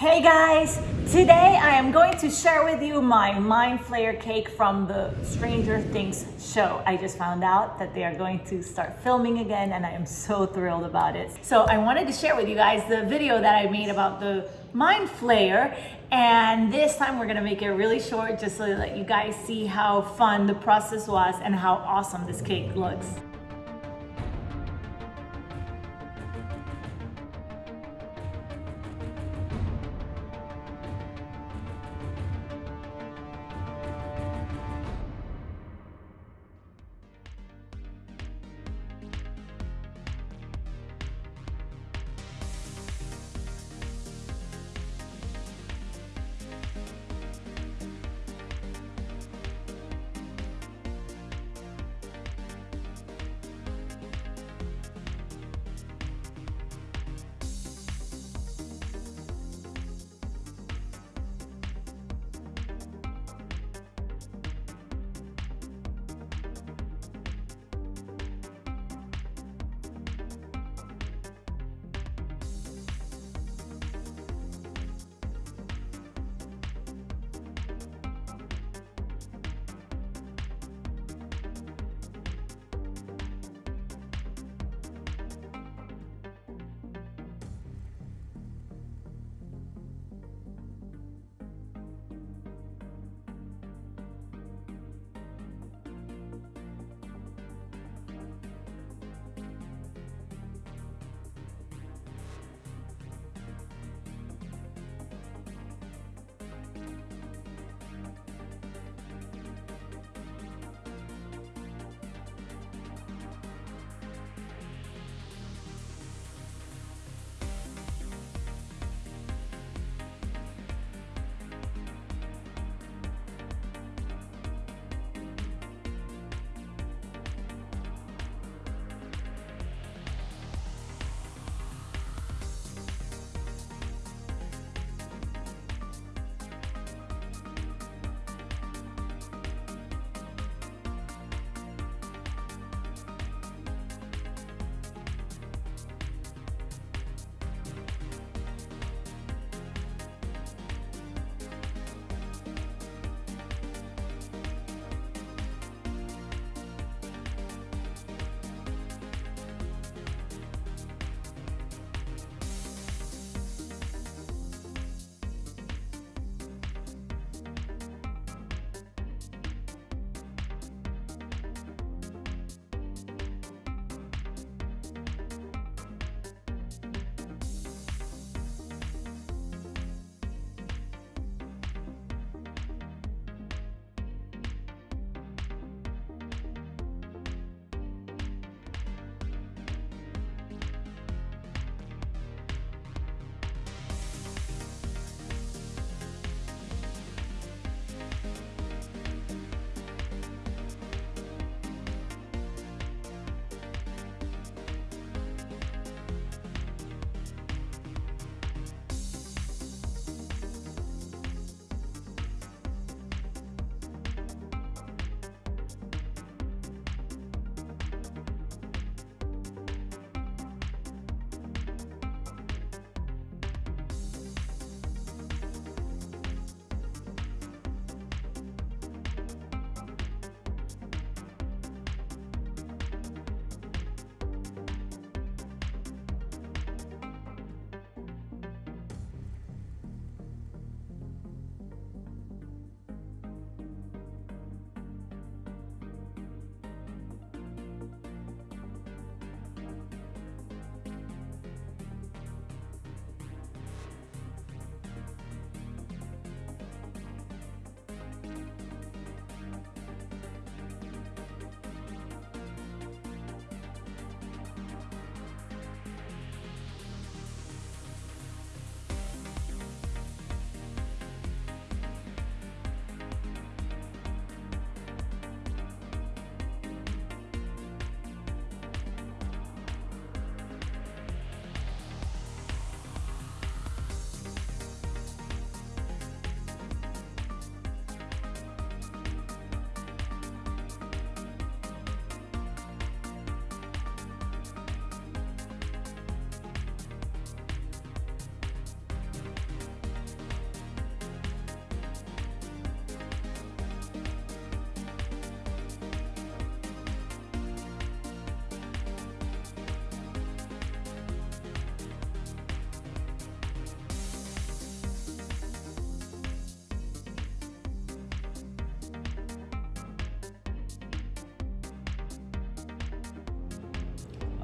Hey guys, today I am going to share with you my Mind Flayer cake from the Stranger Things show. I just found out that they are going to start filming again and I am so thrilled about it. So I wanted to share with you guys the video that I made about the Mind Flayer and this time we're gonna make it really short just so that you guys see how fun the process was and how awesome this cake looks.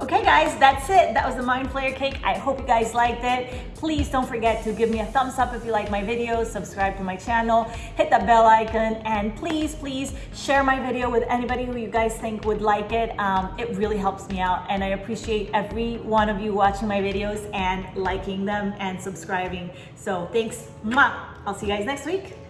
Okay guys, that's it. That was the Mind Flayer cake. I hope you guys liked it. Please don't forget to give me a thumbs up if you like my videos, subscribe to my channel, hit that bell icon, and please, please share my video with anybody who you guys think would like it. Um, it really helps me out and I appreciate every one of you watching my videos and liking them and subscribing. So thanks. Mwah. I'll see you guys next week.